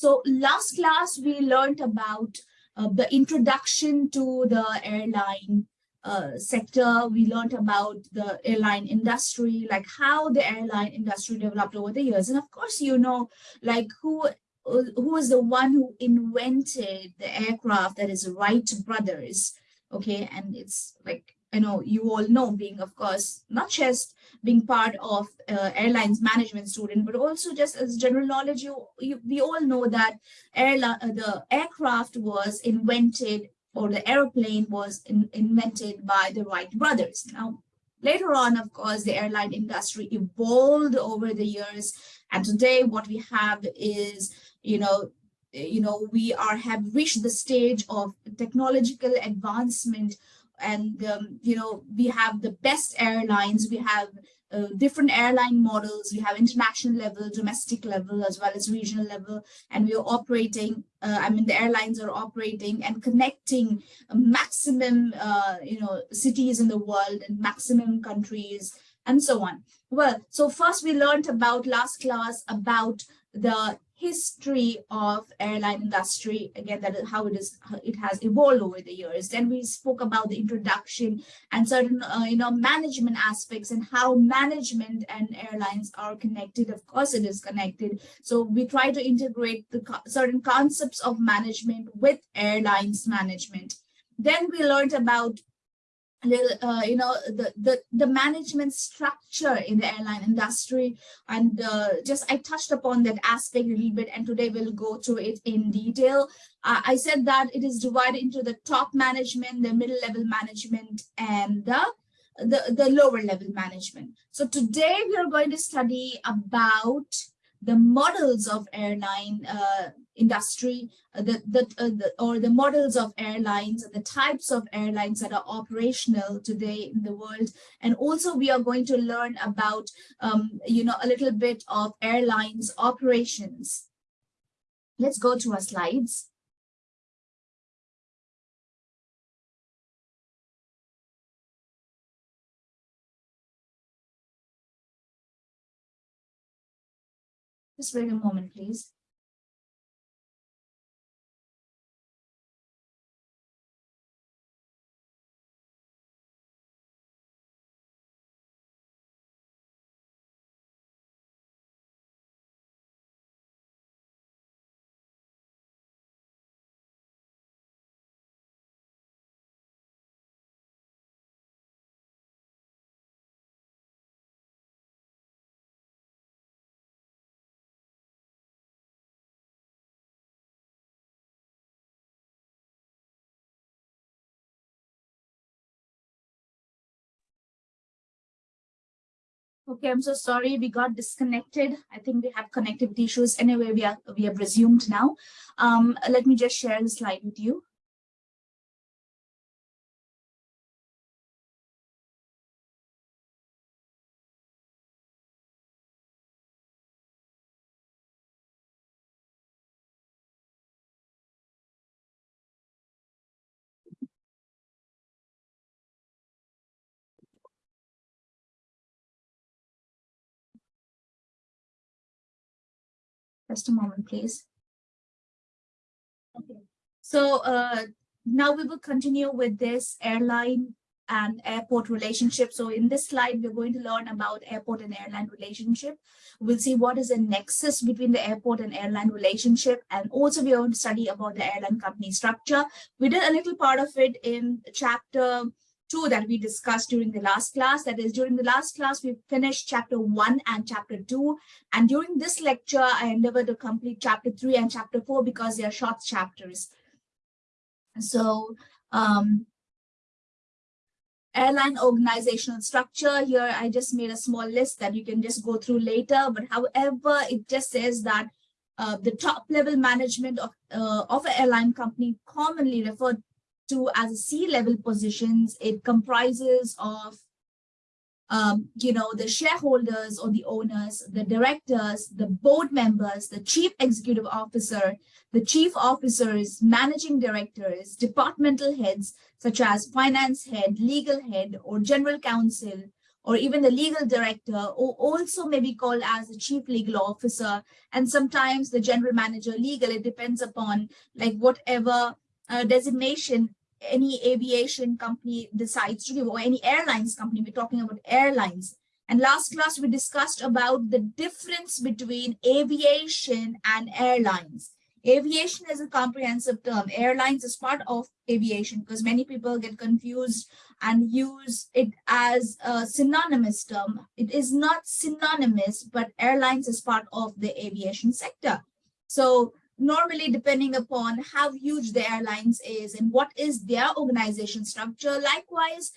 So last class, we learned about uh, the introduction to the airline uh, sector. We learned about the airline industry, like how the airline industry developed over the years. And of course, you know, like who who was the one who invented the aircraft that is Wright brothers. Okay, and it's like I know you all know being, of course, not just being part of uh, airlines management student, but also just as general knowledge, you, you we all know that airline, uh, the aircraft was invented or the airplane was in, invented by the Wright brothers. Now, later on, of course, the airline industry evolved over the years. And today what we have is, you know, you know, we are have reached the stage of technological advancement and um, you know we have the best airlines we have uh, different airline models we have international level domestic level as well as regional level and we are operating uh, i mean the airlines are operating and connecting maximum uh, you know cities in the world and maximum countries and so on. Well so first we learned about last class about the history of airline industry again that is how it is it has evolved over the years. Then we spoke about the introduction and certain uh, you know management aspects and how management and airlines are connected. Of course it is connected. So we try to integrate the co certain concepts of management with airlines management. Then we learned about little uh, you know the the the management structure in the airline industry. And uh, just i touched upon that aspect a little bit and today we'll go through it in detail. Uh, i said that it is divided into the top management the middle level management and the the the lower level management. So today we are going to study about the models of airline uh, industry, uh, the, the, uh, the, or the models of airlines, the types of airlines that are operational today in the world. And also we are going to learn about, um, you know, a little bit of airlines operations. Let's go to our slides. Just wait a moment, please. Okay, I'm so sorry we got disconnected. I think we have connectivity issues. Anyway, we are we have resumed now. Um, let me just share the slide with you. Just a moment, please. Okay. So uh, now we will continue with this airline and airport relationship. So in this slide, we're going to learn about airport and airline relationship. We'll see what is the nexus between the airport and airline relationship. And also we're going to study about the airline company structure. We did a little part of it in chapter two that we discussed during the last class. That is, during the last class, we finished chapter one and chapter two. And during this lecture, I endeavored to complete chapter three and chapter four because they are short chapters. So um, airline organizational structure here, I just made a small list that you can just go through later. But however, it just says that uh, the top level management of, uh, of an airline company commonly referred to as a C-level positions, it comprises of, um, you know, the shareholders or the owners, the directors, the board members, the chief executive officer, the chief officers, managing directors, departmental heads, such as finance head, legal head, or general counsel, or even the legal director, or also may be called as the chief legal officer, and sometimes the general manager legal. It depends upon like whatever uh, designation any aviation company decides to give, or any airlines company. We're talking about airlines. And last class, we discussed about the difference between aviation and airlines. Aviation is a comprehensive term. Airlines is part of aviation because many people get confused and use it as a synonymous term. It is not synonymous, but airlines is part of the aviation sector. So normally depending upon how huge the airlines is and what is their organization structure, likewise,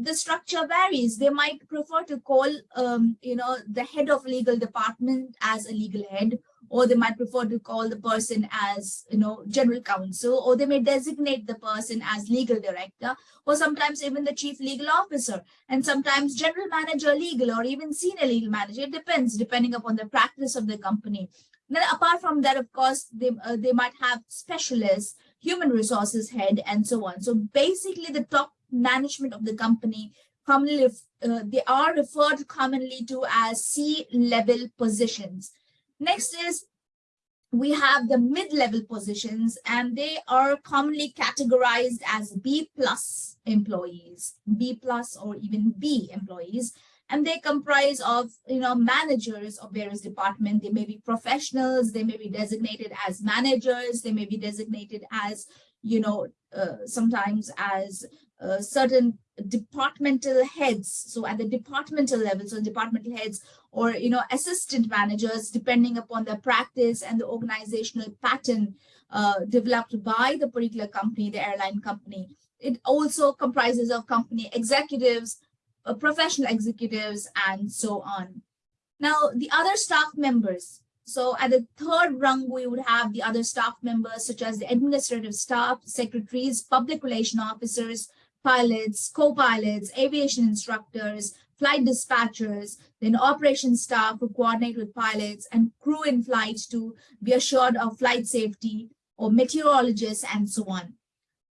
the structure varies. They might prefer to call, um, you know, the head of legal department as a legal head, or they might prefer to call the person as, you know, general counsel, or they may designate the person as legal director, or sometimes even the chief legal officer, and sometimes general manager legal, or even senior legal manager. It depends, depending upon the practice of the company. Then apart from that, of course, they, uh, they might have specialists, human resources head, and so on. So basically the top management of the company commonly uh, they are referred commonly to as C-level positions. Next is we have the mid-level positions and they are commonly categorized as B plus employees, B plus or even B employees. And they comprise of, you know, managers of various departments. They may be professionals. They may be designated as managers. They may be designated as, you know, uh, sometimes as uh, certain departmental heads so at the departmental level so departmental heads or you know assistant managers depending upon the practice and the organizational pattern uh, developed by the particular company the airline company it also comprises of company executives uh, professional executives and so on now the other staff members so at the third rung, we would have the other staff members, such as the administrative staff, secretaries, public relation officers, pilots, co-pilots, aviation instructors, flight dispatchers, then operations staff who coordinate with pilots and crew in flight to be assured of flight safety or meteorologists and so on.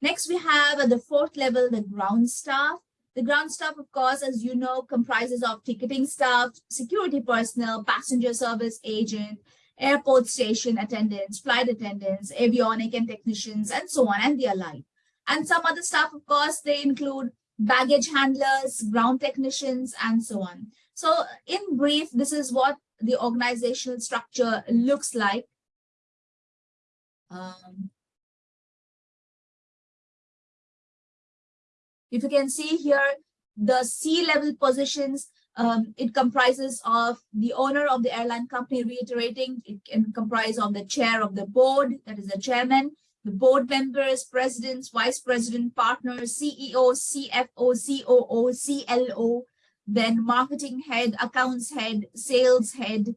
Next, we have at the fourth level, the ground staff. The ground staff, of course, as you know, comprises of ticketing staff, security personnel, passenger service agent, airport station attendants, flight attendants, avionic and technicians, and so on, and the alike. And some other staff, of course, they include baggage handlers, ground technicians, and so on. So in brief, this is what the organizational structure looks like. Um, if you can see here, the C-level positions, um, it comprises of the owner of the airline company reiterating, it can comprise of the chair of the board, that is the chairman, the board members, presidents, vice president, partners, CEO, CFO, COO, CLO, then marketing head, accounts head, sales head,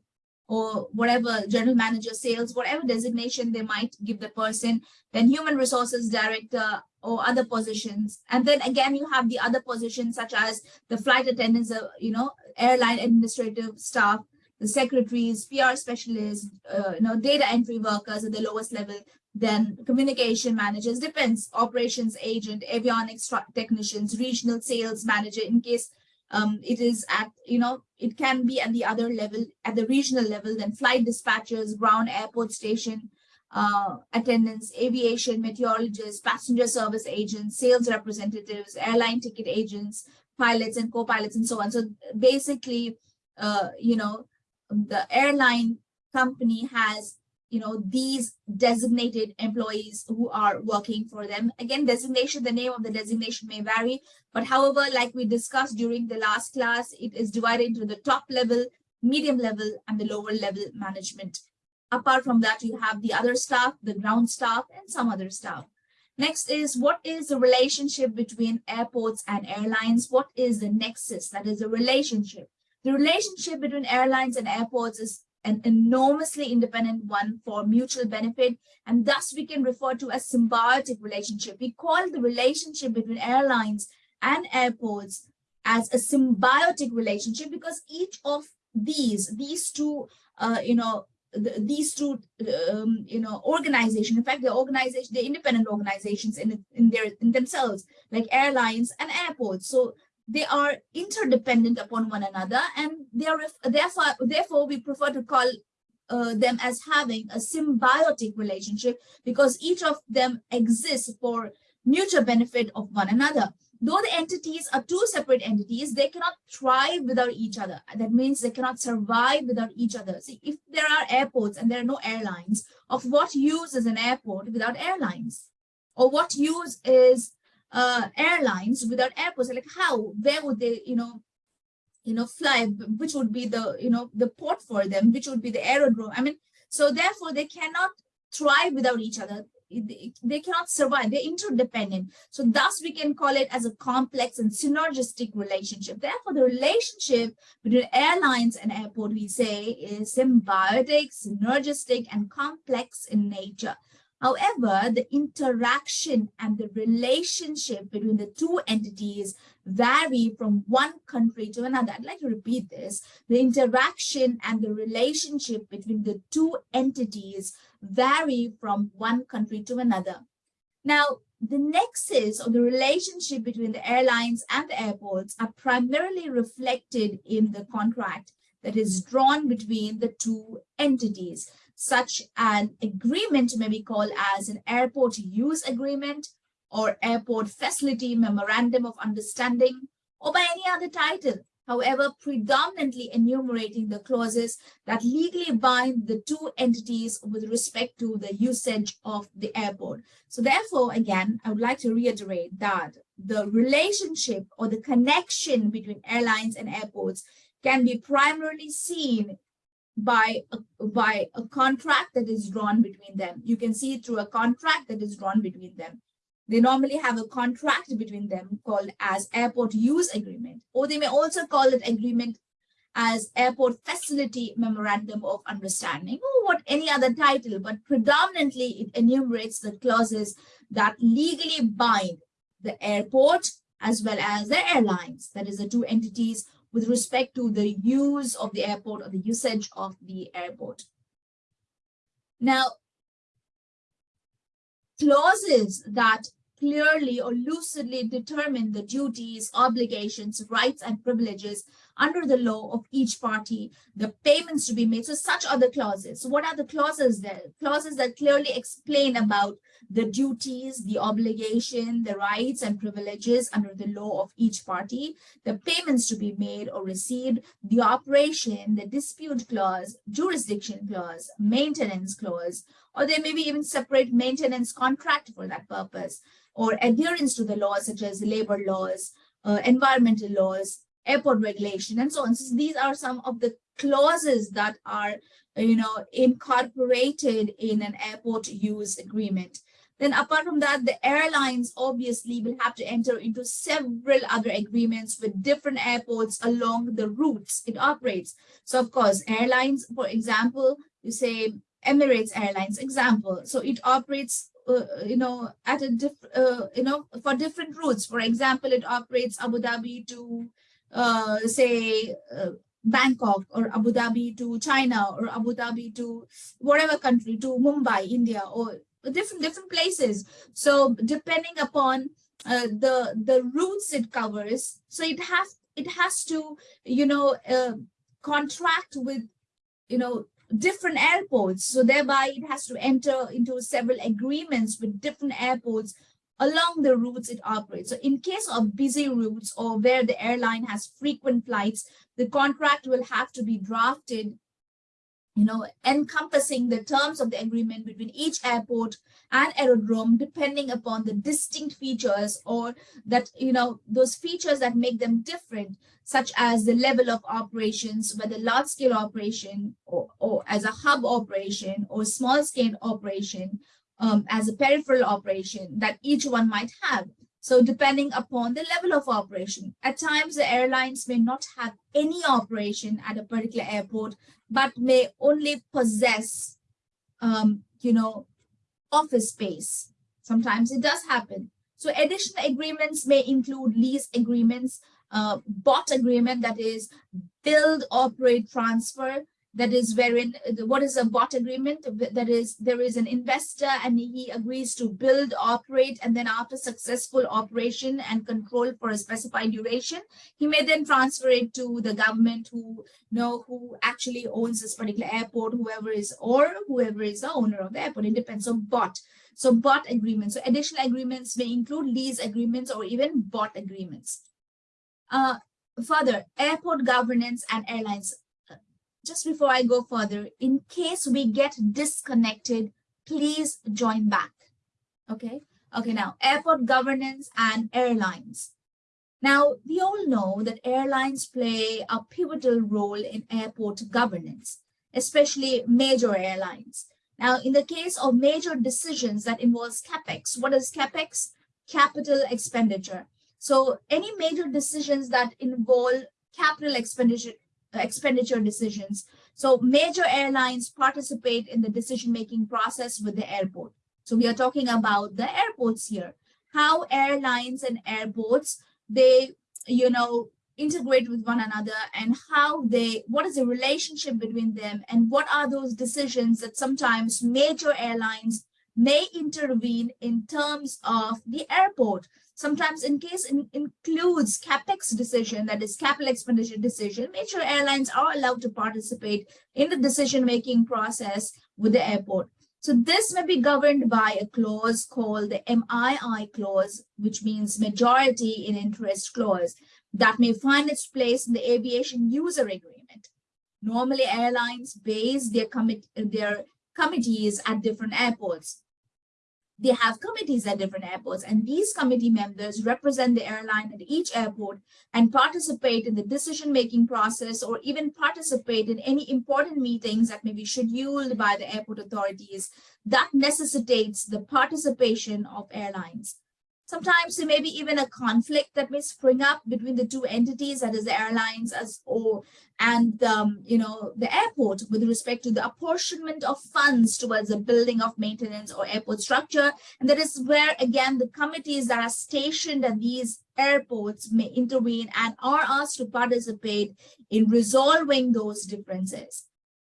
or whatever, general manager, sales, whatever designation they might give the person, then human resources director or other positions. And then again, you have the other positions such as the flight attendants, uh, you know, airline administrative staff, the secretaries, PR specialists, uh, you know, data entry workers at the lowest level, then communication managers, depends, operations agent, avionics technicians, regional sales manager in case um, it is at, you know, it can be at the other level, at the regional level, then flight dispatchers, ground airport station uh, attendants, aviation meteorologists, passenger service agents, sales representatives, airline ticket agents, pilots and co-pilots and so on. So basically, uh, you know, the airline company has you know, these designated employees who are working for them. Again, designation, the name of the designation may vary, but however, like we discussed during the last class, it is divided into the top level, medium level, and the lower level management. Apart from that, you have the other staff, the ground staff, and some other staff. Next is what is the relationship between airports and airlines? What is the nexus? That is a relationship. The relationship between airlines and airports is an enormously independent one for mutual benefit. And thus we can refer to a symbiotic relationship. We call the relationship between airlines and airports as a symbiotic relationship because each of these, these two, uh, you know, the, these two, um, you know, organization in fact, the organization, the independent organizations in, in their in themselves, like airlines and airports. So they are interdependent upon one another and they are therefore therefore we prefer to call uh, them as having a symbiotic relationship because each of them exists for mutual benefit of one another. Though the entities are two separate entities they cannot thrive without each other. That means they cannot survive without each other. See if there are airports and there are no airlines of what use is an airport without airlines? Or what use is uh, airlines without airports? Like how? Where would they you know you know fly? Which would be the you know the port for them? Which would be the aerodrome? I mean so therefore they cannot thrive without each other they cannot survive. They're interdependent. So thus we can call it as a complex and synergistic relationship. Therefore the relationship between airlines and airport we say is symbiotic synergistic and complex in nature However, the interaction and the relationship between the two entities vary from one country to another. I'd like to repeat this. The interaction and the relationship between the two entities vary from one country to another. Now, the nexus or the relationship between the airlines and the airports are primarily reflected in the contract that is drawn between the two entities. Such an agreement may be called as an airport use agreement or airport facility memorandum of understanding or by any other title, however, predominantly enumerating the clauses that legally bind the two entities with respect to the usage of the airport. So therefore, again, I would like to reiterate that the relationship or the connection between airlines and airports can be primarily seen by a, by a contract that is drawn between them. You can see through a contract that is drawn between them. They normally have a contract between them called as airport use agreement, or they may also call it agreement as airport facility memorandum of understanding or what any other title, but predominantly it enumerates the clauses that legally bind the airport as well as the airlines, that is the two entities with respect to the use of the airport or the usage of the airport. Now, clauses that clearly or lucidly determine the duties, obligations, rights, and privileges under the law of each party, the payments to be made. So such are the clauses. So what are the clauses there? Clauses that clearly explain about the duties, the obligation, the rights and privileges under the law of each party, the payments to be made or received, the operation, the dispute clause, jurisdiction clause, maintenance clause, or there may be even separate maintenance contract for that purpose, or adherence to the laws such as labor laws, uh, environmental laws, airport regulation, and so on. So these are some of the clauses that are, you know, incorporated in an airport use agreement. Then apart from that, the airlines obviously will have to enter into several other agreements with different airports along the routes it operates. So of course, airlines, for example, you say Emirates Airlines example. So it operates, uh, you know, at a different, uh, you know, for different routes. For example, it operates Abu Dhabi to, uh, say, uh, Bangkok or Abu Dhabi to China or Abu Dhabi to whatever country to Mumbai, India or different different places. So depending upon uh, the the routes it covers, so it has it has to you know uh, contract with you know different airports. So thereby it has to enter into several agreements with different airports along the routes it operates. So in case of busy routes or where the airline has frequent flights, the contract will have to be drafted you know, encompassing the terms of the agreement between each airport and aerodrome, depending upon the distinct features or that, you know, those features that make them different, such as the level of operations, whether large scale operation or, or as a hub operation or small scale operation, um, as a peripheral operation that each one might have. So depending upon the level of operation, at times the airlines may not have any operation at a particular airport, but may only possess, um, you know, office space. Sometimes it does happen. So additional agreements may include lease agreements, uh, BOT agreement that is build, operate, transfer, that is wherein what is a bot agreement? That is there is an investor and he agrees to build operate and then after successful operation and control for a specified duration he may then transfer it to the government who know who actually owns this particular airport whoever is or whoever is the owner of the airport. It depends on bot so bot agreements. So additional agreements may include lease agreements or even bot agreements. Uh, further airport governance and airlines just before I go further, in case we get disconnected, please join back. Okay. Okay. Now, airport governance and airlines. Now, we all know that airlines play a pivotal role in airport governance, especially major airlines. Now, in the case of major decisions that involves CapEx, what is CapEx? Capital expenditure. So any major decisions that involve capital expenditure expenditure decisions. So major airlines participate in the decision-making process with the airport. So we are talking about the airports here, how airlines and airports, they, you know, integrate with one another and how they, what is the relationship between them and what are those decisions that sometimes major airlines may intervene in terms of the airport sometimes in case it includes capex decision, that is capital expenditure decision, major airlines are allowed to participate in the decision-making process with the airport. So this may be governed by a clause called the MII clause, which means majority in interest clause that may find its place in the aviation user agreement. Normally airlines base their, commit their committees at different airports they have committees at different airports and these committee members represent the airline at each airport and participate in the decision-making process or even participate in any important meetings that may be scheduled by the airport authorities that necessitates the participation of airlines. Sometimes there may be even a conflict that may spring up between the two entities, that is the airlines as or and um, you know the airport with respect to the apportionment of funds towards the building of maintenance or airport structure. And that is where again the committees that are stationed at these airports may intervene and are asked to participate in resolving those differences.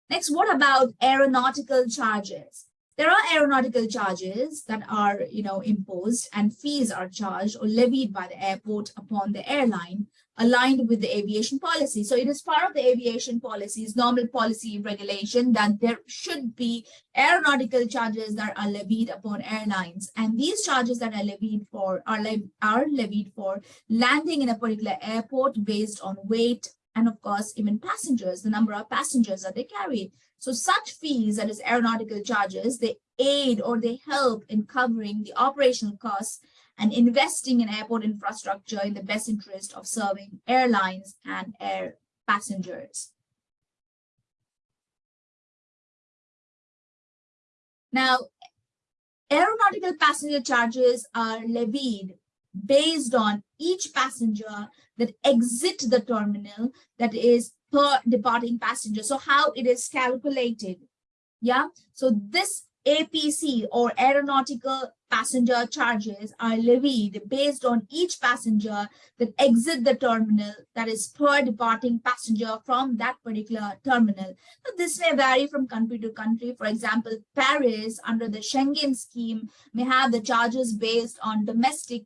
Next, what about aeronautical charges? There are aeronautical charges that are, you know, imposed and fees are charged or levied by the airport upon the airline aligned with the aviation policy. So it is part of the aviation policy's normal policy regulation that there should be aeronautical charges that are levied upon airlines. And these charges that are levied for are, le are levied for landing in a particular airport based on weight and of course even passengers, the number of passengers that they carry. So such fees, that is aeronautical charges, they aid or they help in covering the operational costs and investing in airport infrastructure in the best interest of serving airlines and air passengers. Now, aeronautical passenger charges are levied based on each passenger that exit the terminal that is per departing passenger. So how it is calculated. Yeah. So this APC or aeronautical passenger charges are levied based on each passenger that exit the terminal that is per departing passenger from that particular terminal. So this may vary from country to country. For example, Paris under the Schengen scheme may have the charges based on domestic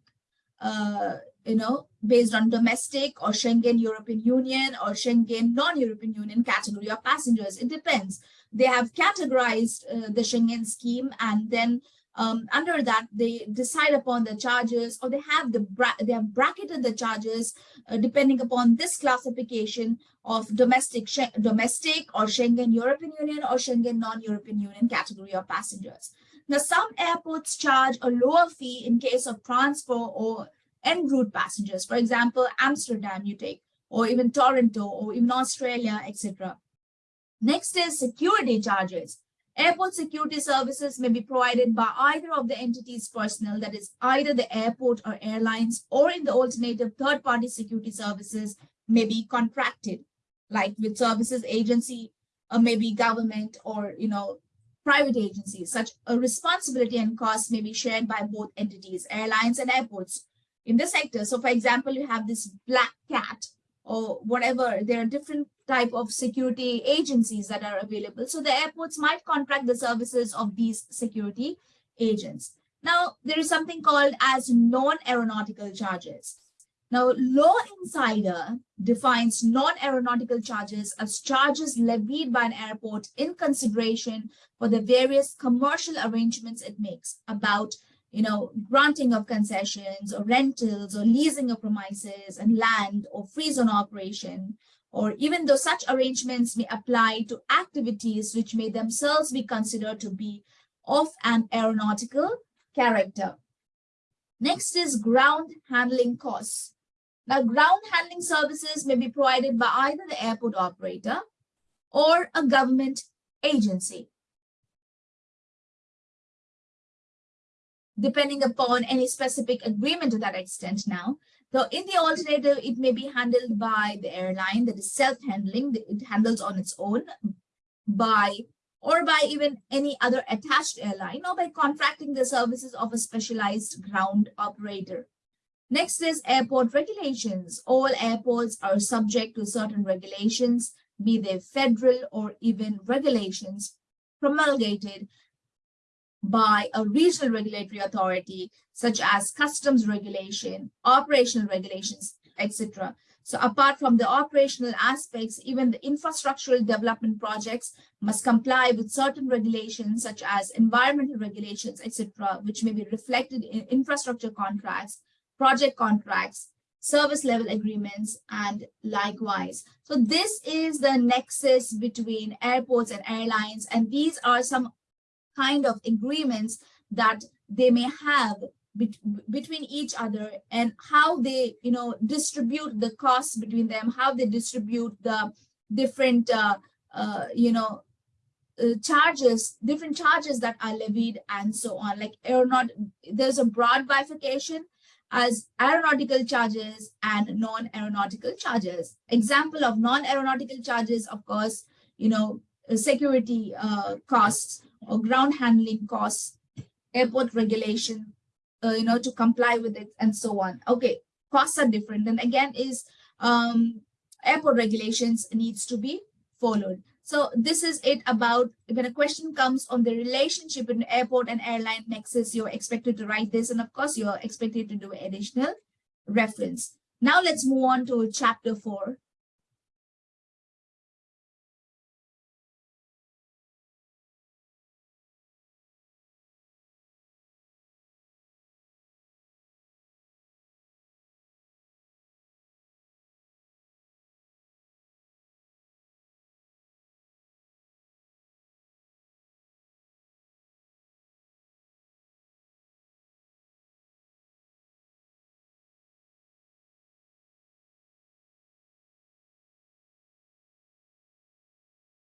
uh, you know, based on domestic or Schengen European Union or Schengen non-European Union category of passengers. It depends. They have categorized uh, the Schengen scheme and then um, under that they decide upon the charges or they have the they have bracketed the charges uh, depending upon this classification of domestic domestic or Schengen European Union or Schengen non-European Union category of passengers. Now some airports charge a lower fee in case of transfer or en route passengers. For example, Amsterdam you take, or even Toronto, or even Australia, etc. Next is security charges. Airport security services may be provided by either of the entity's personnel, that is either the airport or airlines, or in the alternative third-party security services may be contracted, like with services agency, or maybe government, or you know private agencies. Such a responsibility and cost may be shared by both entities, airlines and airports, in the sector. So for example, you have this black cat or whatever, there are different type of security agencies that are available. So the airports might contract the services of these security agents. Now, there is something called as non-aeronautical charges. Now, Law Insider defines non-aeronautical charges as charges levied by an airport in consideration for the various commercial arrangements it makes about, you know, granting of concessions or rentals or leasing of premises and land or free zone operation, or even though such arrangements may apply to activities which may themselves be considered to be of an aeronautical character. Next is ground handling costs. Now, ground handling services may be provided by either the airport operator or a government agency. Depending upon any specific agreement to that extent now. So in the alternative, it may be handled by the airline that is self-handling, it handles on its own by or by even any other attached airline or by contracting the services of a specialized ground operator. Next is airport regulations. All airports are subject to certain regulations, be they federal or even regulations promulgated by a regional regulatory authority, such as customs regulation, operational regulations, etc. So apart from the operational aspects, even the infrastructural development projects must comply with certain regulations, such as environmental regulations, etc., which may be reflected in infrastructure contracts project contracts, service level agreements, and likewise. So this is the nexus between airports and airlines, and these are some kind of agreements that they may have between each other and how they, you know, distribute the costs between them, how they distribute the different, uh, uh, you know, uh, charges, different charges that are levied and so on. Like aeronaut, there's a broad bifurcation as aeronautical charges and non-aeronautical charges. Example of non-aeronautical charges, of course, you know, security uh, costs ground handling costs, airport regulation, uh, you know, to comply with it and so on. Okay, costs are different. And again is um, airport regulations needs to be followed. So this is it about when a question comes on the relationship between airport and airline nexus, you're expected to write this. And of course, you're expected to do additional reference. Now let's move on to chapter four.